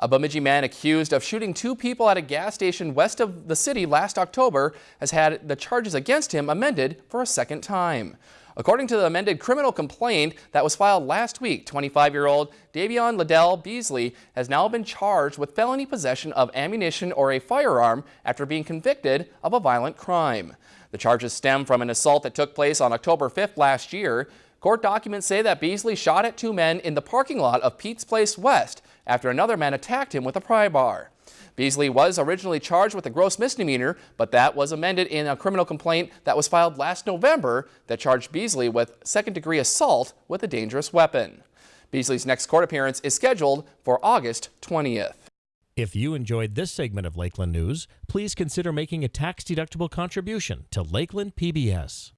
A Bemidji man accused of shooting two people at a gas station west of the city last October has had the charges against him amended for a second time. According to the amended criminal complaint that was filed last week, 25-year-old Davion Liddell Beasley has now been charged with felony possession of ammunition or a firearm after being convicted of a violent crime. The charges stem from an assault that took place on October 5th last year. Court documents say that Beasley shot at two men in the parking lot of Pete's Place West after another man attacked him with a pry bar. Beasley was originally charged with a gross misdemeanor, but that was amended in a criminal complaint that was filed last November that charged Beasley with second-degree assault with a dangerous weapon. Beasley's next court appearance is scheduled for August 20th. If you enjoyed this segment of Lakeland News, please consider making a tax-deductible contribution to Lakeland PBS.